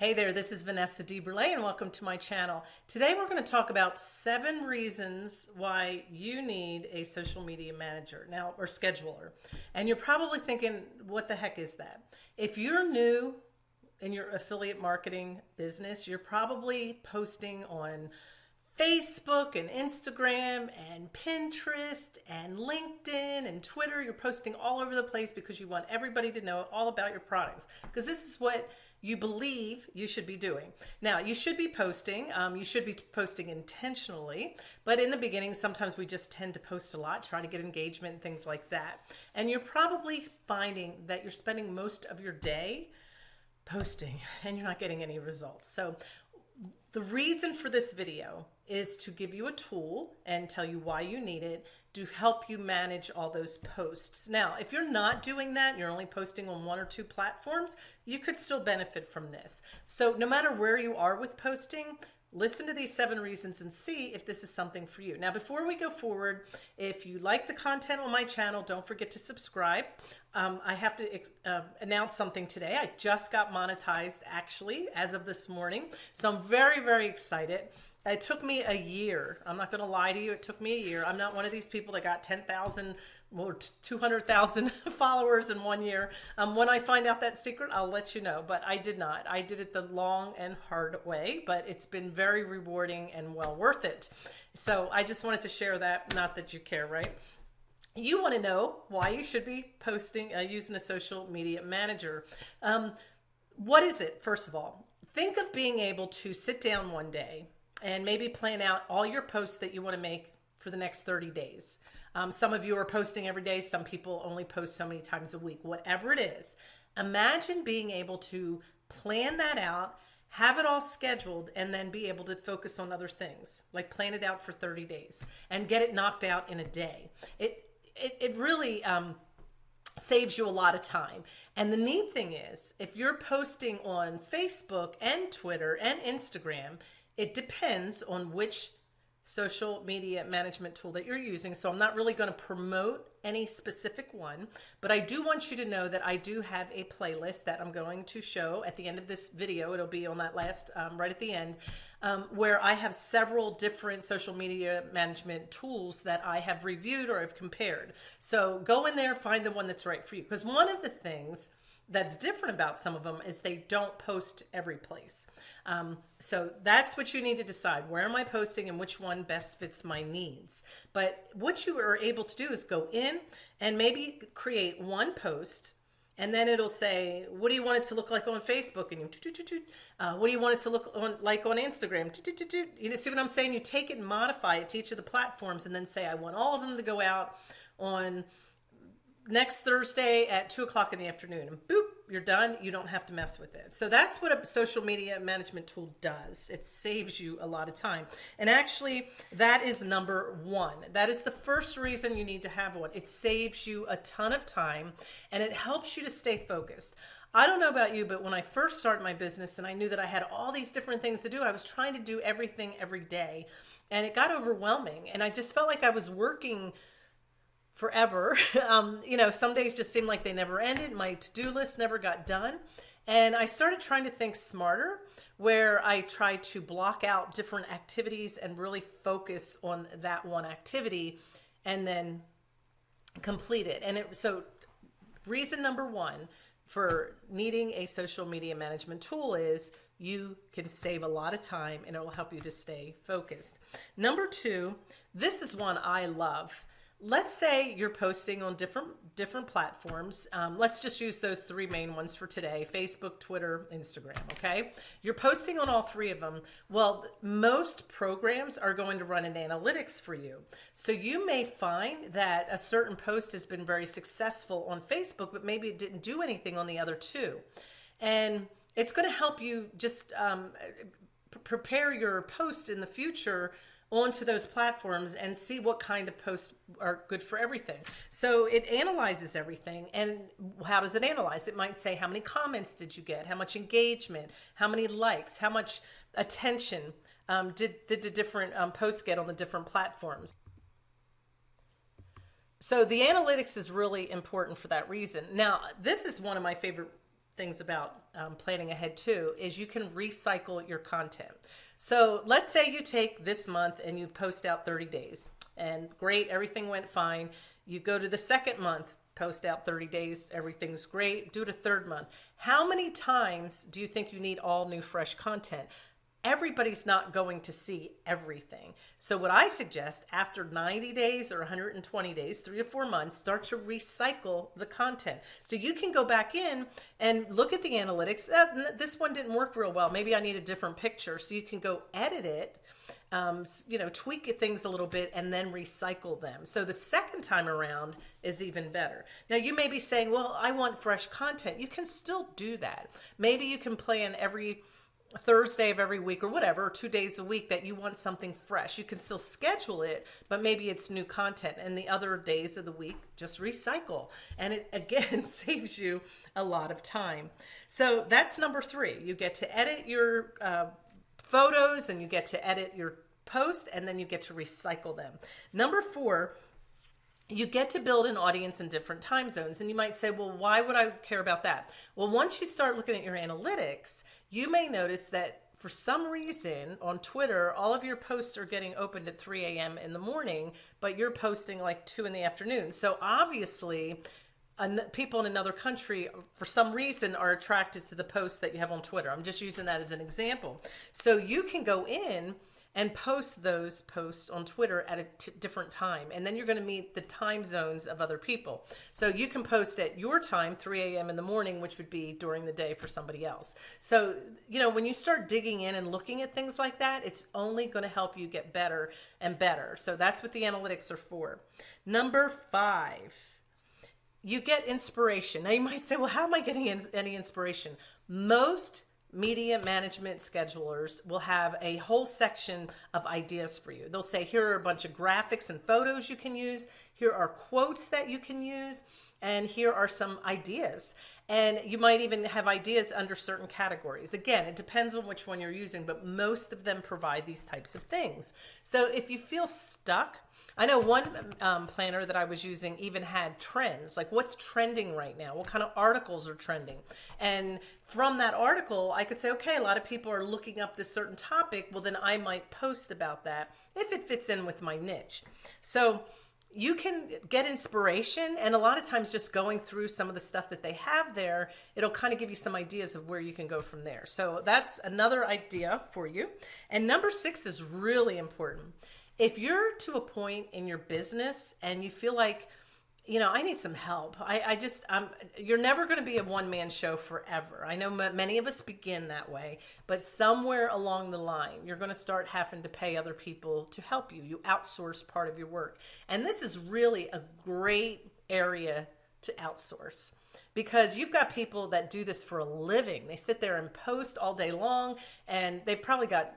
Hey there, this is Vanessa DeBurle and welcome to my channel. Today we're going to talk about seven reasons why you need a social media manager now or scheduler. And you're probably thinking, what the heck is that? If you're new in your affiliate marketing business, you're probably posting on Facebook and Instagram and Pinterest and LinkedIn and Twitter. You're posting all over the place because you want everybody to know all about your products. Because this is what you believe you should be doing. Now, you should be posting. Um, you should be posting intentionally, but in the beginning, sometimes we just tend to post a lot, try to get engagement and things like that. And you're probably finding that you're spending most of your day posting and you're not getting any results. So the reason for this video is to give you a tool and tell you why you need it to help you manage all those posts. Now, if you're not doing that, you're only posting on one or two platforms, you could still benefit from this. So no matter where you are with posting, listen to these seven reasons and see if this is something for you. Now, before we go forward, if you like the content on my channel, don't forget to subscribe. Um, I have to uh, announce something today. I just got monetized actually as of this morning. So I'm very, very excited. It took me a year. I'm not going to lie to you. It took me a year. I'm not one of these people that got 10,000 or 200,000 followers in one year. Um, when I find out that secret, I'll let you know. But I did not. I did it the long and hard way, but it's been very rewarding and well worth it. So I just wanted to share that. Not that you care, right? You want to know why you should be posting uh, using a social media manager. Um, what is it, first of all? Think of being able to sit down one day and maybe plan out all your posts that you want to make for the next 30 days. Um, some of you are posting every day. Some people only post so many times a week, whatever it is. Imagine being able to plan that out, have it all scheduled, and then be able to focus on other things, like plan it out for 30 days and get it knocked out in a day. It, it, it really um, saves you a lot of time. And the neat thing is, if you're posting on Facebook and Twitter and Instagram, it depends on which social media management tool that you're using. So I'm not really going to promote any specific one, but I do want you to know that I do have a playlist that I'm going to show at the end of this video. It'll be on that last, um, right at the end, um, where I have several different social media management tools that I have reviewed or have compared. So go in there, find the one that's right for you. Because one of the things that's different about some of them is they don't post every place. Um, so that's what you need to decide. Where am I posting and which one best fits my needs? But what you are able to do is go in and maybe create one post and then it'll say, what do you want it to look like on Facebook? And you, uh, what do you want it to look on, like on Instagram? You see what I'm saying? You take it and modify it to each of the platforms and then say, I want all of them to go out on next Thursday at two o'clock in the afternoon and boop, you're done. You don't have to mess with it. So that's what a social media management tool does. It saves you a lot of time. And actually that is number one. That is the first reason you need to have one. It saves you a ton of time and it helps you to stay focused. I don't know about you, but when I first started my business and I knew that I had all these different things to do, I was trying to do everything every day and it got overwhelming. And I just felt like I was working forever. Um, you know, some days just seemed like they never ended. My to-do list never got done. And I started trying to think smarter, where I tried to block out different activities and really focus on that one activity and then complete it. And it, so reason number one for needing a social media management tool is you can save a lot of time and it will help you to stay focused. Number two, this is one I love let's say you're posting on different different platforms. Um, let's just use those three main ones for today facebook twitter instagram okay? You're posting on all three of them. Well most programs are going to run an analytics for you. So you may find that a certain post has been very successful on facebook but maybe it didn't do anything on the other two. And it's going to help you just um, prepare your post in the future onto those platforms and see what kind of posts are good for everything. So it analyzes everything. And how does it analyze? It might say, how many comments did you get? How much engagement? How many likes? How much attention um, did, did the different um, posts get on the different platforms? So the analytics is really important for that reason. Now, this is one of my favorite things about um, planning ahead too is you can recycle your content. So let's say you take this month and you post out 30 days and great, everything went fine. You go to the second month, post out 30 days, everything's great. Do it a third month. How many times do you think you need all new fresh content? Everybody's not going to see everything. So what I suggest after 90 days or 120 days, three to four months, start to recycle the content. So you can go back in and look at the analytics. Uh, this one didn't work real well. Maybe I need a different picture. So you can go edit it, um, you know, tweak things a little bit and then recycle them. So the second time around is even better. Now you may be saying, well, I want fresh content. You can still do that. Maybe you can plan every Thursday of every week or whatever, two days a week that you want something fresh. You can still schedule it, but maybe it's new content. And the other days of the week, just recycle. And it again saves you a lot of time. So that's number three. You get to edit your uh, photos and you get to edit your post and then you get to recycle them. Number four, you get to build an audience in different time zones. And you might say, well, why would I care about that? Well, once you start looking at your analytics, you may notice that for some reason on Twitter, all of your posts are getting opened at 3 a.m. in the morning, but you're posting like 2 in the afternoon. So obviously, people in another country, for some reason, are attracted to the posts that you have on Twitter. I'm just using that as an example. So you can go in and post those posts on Twitter at a different time. And then you're going to meet the time zones of other people. So you can post at your time, 3 a.m. in the morning, which would be during the day for somebody else. So, you know, when you start digging in and looking at things like that, it's only going to help you get better and better. So that's what the analytics are for. Number five, you get inspiration. Now you might say, well, how am I getting any inspiration? Most media management schedulers will have a whole section of ideas for you. They'll say, here are a bunch of graphics and photos you can use. Here are quotes that you can use. And here are some ideas. And you might even have ideas under certain categories. Again, it depends on which one you're using, but most of them provide these types of things. So if you feel stuck, I know one um, planner that I was using even had trends, like what's trending right now? What kind of articles are trending? And from that article, I could say, okay, a lot of people are looking up this certain topic. Well, then I might post about that if it fits in with my niche. So you can get inspiration and a lot of times just going through some of the stuff that they have there it'll kind of give you some ideas of where you can go from there. So that's another idea for you. And number six is really important. If you're to a point in your business and you feel like you know, I need some help. I, I just, um, you're never going to be a one man show forever. I know many of us begin that way, but somewhere along the line, you're going to start having to pay other people to help you. You outsource part of your work. And this is really a great area to outsource because you've got people that do this for a living. They sit there and post all day long and they've probably got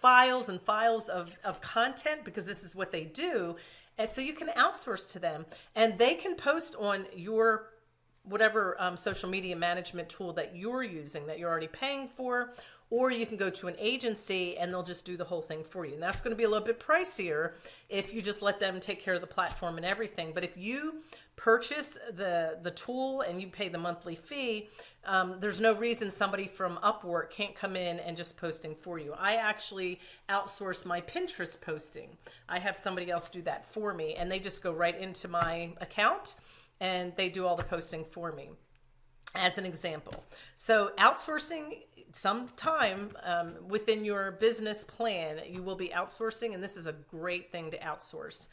files and files of, of content because this is what they do and so you can outsource to them and they can post on your whatever um, social media management tool that you're using that you're already paying for or you can go to an agency and they'll just do the whole thing for you. And that's going to be a little bit pricier if you just let them take care of the platform and everything. But if you purchase the, the tool and you pay the monthly fee, um, there's no reason somebody from Upwork can't come in and just posting for you. I actually outsource my Pinterest posting. I have somebody else do that for me and they just go right into my account and they do all the posting for me as an example. So outsourcing sometime um, within your business plan, you will be outsourcing, and this is a great thing to outsource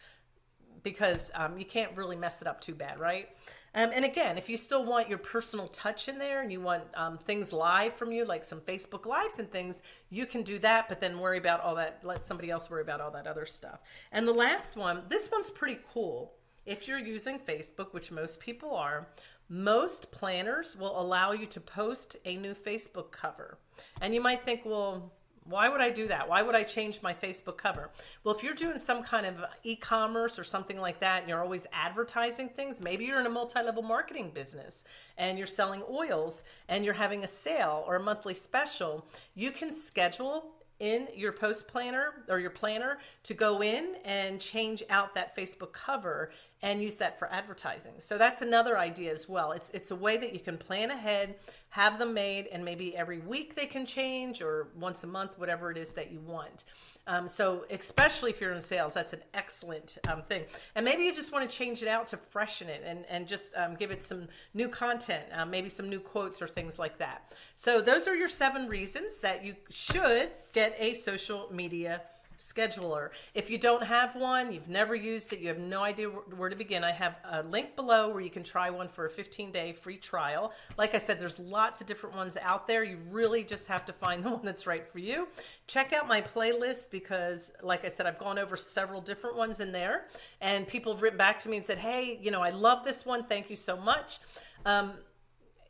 because um, you can't really mess it up too bad, right? Um, and again, if you still want your personal touch in there and you want um, things live from you, like some Facebook Lives and things, you can do that, but then worry about all that, let somebody else worry about all that other stuff. And the last one, this one's pretty cool. If you're using Facebook, which most people are, most planners will allow you to post a new Facebook cover. And you might think, well, why would I do that? Why would I change my Facebook cover? Well, if you're doing some kind of e-commerce or something like that, and you're always advertising things, maybe you're in a multi-level marketing business and you're selling oils and you're having a sale or a monthly special, you can schedule in your post planner or your planner to go in and change out that Facebook cover and use that for advertising. So that's another idea as well. It's it's a way that you can plan ahead, have them made, and maybe every week they can change or once a month, whatever it is that you want. Um, so especially if you're in sales, that's an excellent um, thing. And maybe you just want to change it out to freshen it and, and just um, give it some new content, uh, maybe some new quotes or things like that. So those are your seven reasons that you should get a social media scheduler. If you don't have one, you've never used it, you have no idea where to begin, I have a link below where you can try one for a 15 day free trial. Like I said, there's lots of different ones out there. You really just have to find the one that's right for you. Check out my playlist because like I said, I've gone over several different ones in there and people have written back to me and said, hey, you know, I love this one. Thank you so much. Um,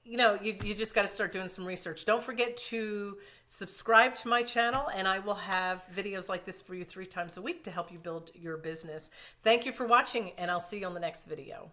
you know, you, you just got to start doing some research. Don't forget to subscribe to my channel and I will have videos like this for you three times a week to help you build your business. Thank you for watching and I'll see you on the next video.